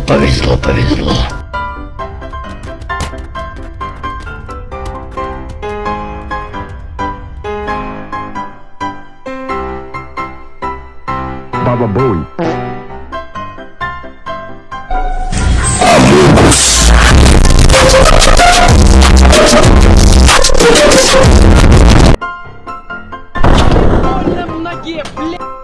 повезло, повезло. Баба Буй. Больно в!